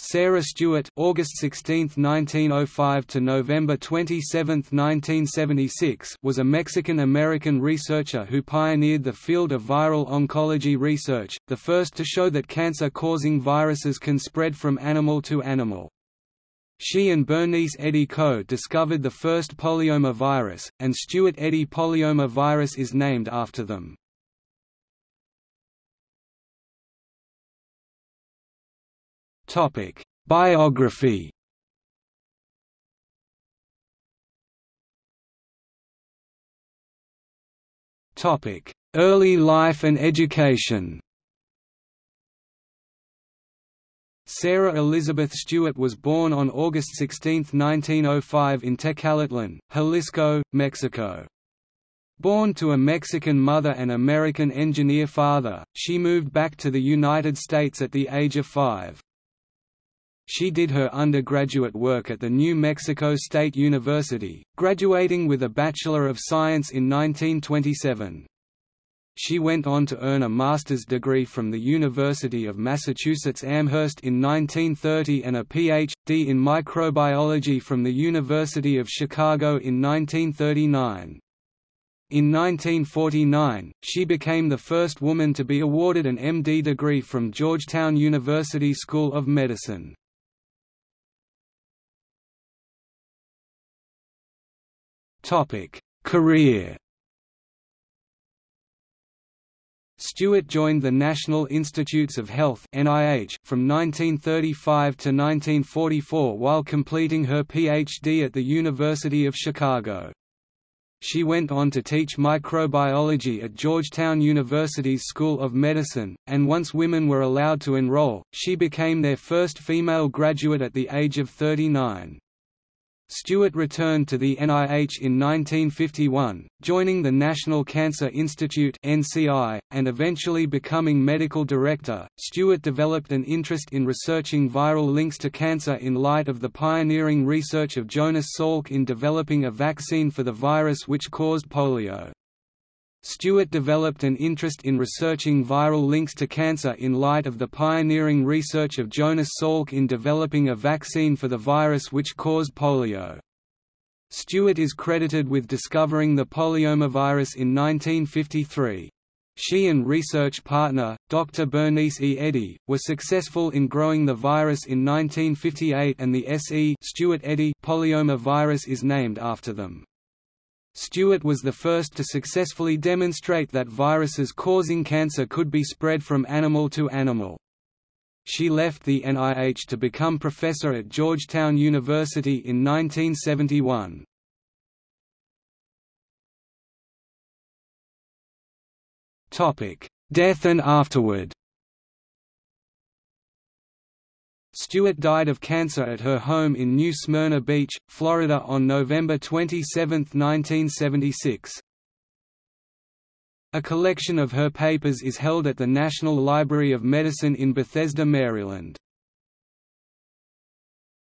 Sarah Stewart August 16, 1905 to November 27, 1976 was a Mexican-American researcher who pioneered the field of viral oncology research, the first to show that cancer-causing viruses can spread from animal to animal. She and Bernice Eddy co-discovered the first polyoma virus, and Stewart-Eddy polyoma virus is named after them. Topic: Biography. Topic: Early life and education. Sarah Elizabeth Stewart was born on August 16, 1905 in Tecalitlan, Jalisco, Mexico. Born to a Mexican mother and American engineer father, she moved back to the United States at the age of five. She did her undergraduate work at the New Mexico State University, graduating with a Bachelor of Science in 1927. She went on to earn a master's degree from the University of Massachusetts Amherst in 1930 and a Ph.D. in microbiology from the University of Chicago in 1939. In 1949, she became the first woman to be awarded an MD degree from Georgetown University School of Medicine. Topic: Career. Stewart joined the National Institutes of Health (NIH) from 1935 to 1944 while completing her PhD at the University of Chicago. She went on to teach microbiology at Georgetown University's School of Medicine, and once women were allowed to enroll, she became their first female graduate at the age of 39. Stewart returned to the NIH in 1951, joining the National Cancer Institute (NCI) and eventually becoming medical director. Stewart developed an interest in researching viral links to cancer in light of the pioneering research of Jonas Salk in developing a vaccine for the virus which caused polio. Stewart developed an interest in researching viral links to cancer in light of the pioneering research of Jonas Salk in developing a vaccine for the virus which caused polio. Stewart is credited with discovering the polyomavirus in 1953. She and research partner, Dr. Bernice E. Eddy, were successful in growing the virus in 1958 and the SE Stewart-Eddy polyoma virus is named after them. Stewart was the first to successfully demonstrate that viruses causing cancer could be spread from animal to animal. She left the NIH to become professor at Georgetown University in 1971. Death and afterward Stewart died of cancer at her home in New Smyrna Beach, Florida on November 27, 1976. A collection of her papers is held at the National Library of Medicine in Bethesda, Maryland.